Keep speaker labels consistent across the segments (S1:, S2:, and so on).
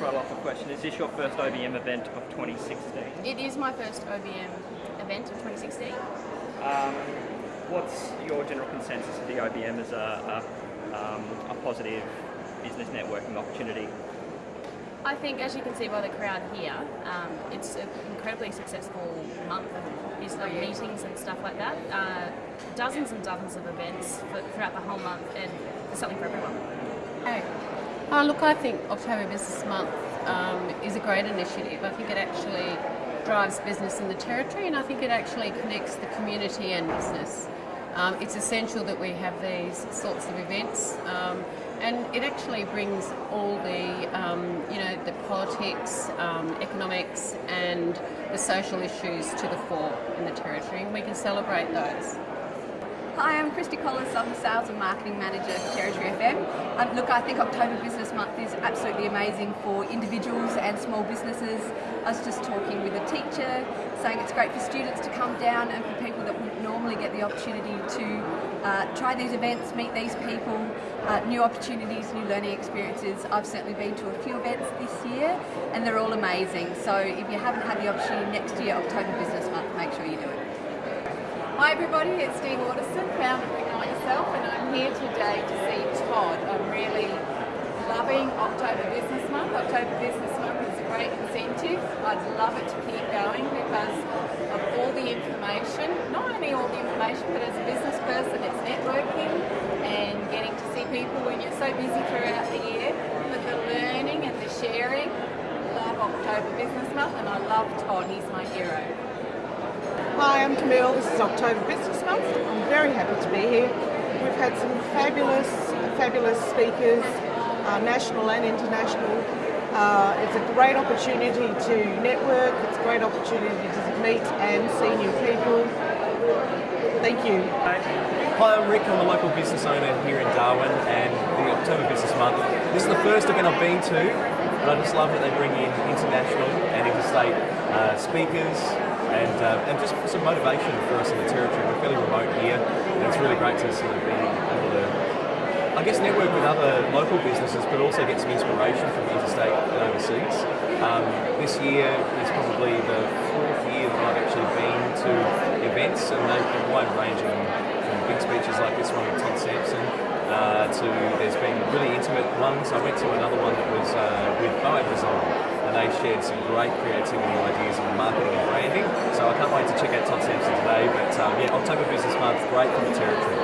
S1: throw off a question. Is this your first OBM event of 2016?
S2: It is my first OBM event of 2016.
S1: Um, what's your general consensus of the OBM as a, a, um, a positive business networking opportunity?
S2: I think, as you can see by the crowd here, um, it's an incredibly successful month of business meetings and stuff like that. Uh, dozens and dozens of events for, throughout the whole month, and there's something for everyone.
S3: Hey. Uh, look, I think October Business Month um, is a great initiative. I think it actually drives business in the territory, and I think it actually connects the community and business. Um, it's essential that we have these sorts of events. Um, and it actually brings all the, um, you know, the politics, um, economics and the social issues to the fore in the territory and we can celebrate those.
S4: Hi, I'm Christy Collis. I'm the Sales and Marketing Manager for Territory FM. Um, look, I think October Business Month is absolutely amazing for individuals and small businesses. I was just talking with a teacher saying it's great for students to come down and for people that wouldn't normally get the opportunity to uh, try these events, meet these people, uh, new opportunities, new learning experiences. I've certainly been to a few events this year and they're all amazing. So if you haven't had the opportunity next year, October Business Month, make sure you do it.
S5: Hi everybody, it's Dee Waterson, founder of Ignite Yourself, and I'm here today to see Todd. I'm really loving October Business Month. October Business Month is a great incentive. I'd love it to keep going because of all the information, not only all the information, but as a business person, it's networking and getting to see people when you're so busy throughout the year. But the learning and the sharing, love October Business Month, and I love Todd, he's my hero.
S6: Hi, I'm Camille. This is October Business Month. I'm very happy to be here. We've had some fabulous, fabulous speakers, uh, national and international. Uh, it's a great opportunity to network. It's a great opportunity to meet and see new people. Thank you.
S7: Hi, I'm Rick. I'm a local business owner here in Darwin and the October Business Month. This is the first event I've been to, I just love that they bring in international and interstate uh, speakers, and, uh, and just some motivation for us in the territory. We're fairly remote here, and it's really great to sort of be able to, I guess, network with other local businesses, but also get some inspiration from interstate and overseas. Um, this year is probably the fourth year that I've actually been to events, and they've been wide-ranging from big speeches like this one with Todd Sampson, uh, to there's been really intimate ones. I went to another one that was uh, with Boab Design, and they shared some great creativity ideas on marketing and branding. So I can't wait to check out Todd Sampson today. But um, yeah, October Business Month, great for the territory.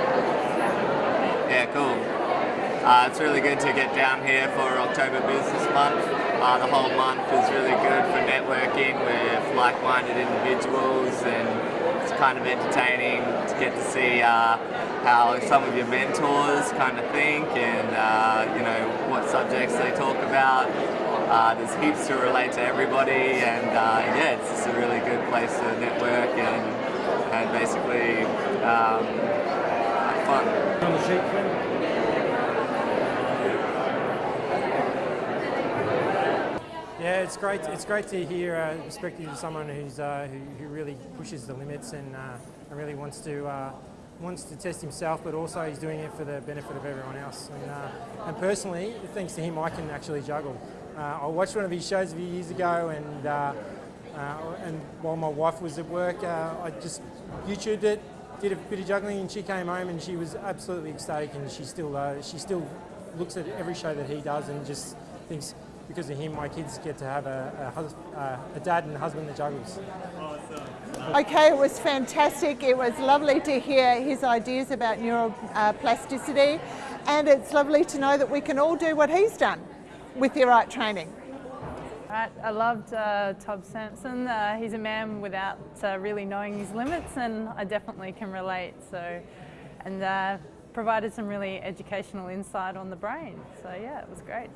S8: Yeah, cool. Uh, it's really good to get down here for October Business Month. Uh, the whole month is really good for networking with like-minded individuals and it's kind of entertaining to get to see uh, how some of your mentors kind of think and uh, you know what subjects they talk about uh, there's heaps to relate to everybody and uh, yeah, it's just a really good place to network and, and basically um, have fun.
S9: Yeah, it's great. It's great to hear a uh, perspective of someone who's uh, who, who, really pushes the limits and, uh, really wants to uh, wants to test himself, but also he's doing it for the benefit of everyone else. And, uh, and personally, thanks to him, I can actually juggle. Uh, I watched one of his shows a few years ago, and uh, uh, and while my wife was at work, uh, I just YouTubed it, did a bit of juggling, and she came home and she was absolutely ecstatic, and she still uh, she still looks at every show that he does and just thinks because of him, my kids get to have a, a, uh, a dad and a husband that juggles.
S6: Okay, it was fantastic. It was lovely to hear his ideas about neuroplasticity, and it's lovely to know that we can all do what he's done with the right training.
S10: Right, I loved uh, Todd Sampson. Uh, he's a man without uh, really knowing his limits and I definitely can relate. So, and uh, provided some really educational insight on the brain. So yeah, it was great.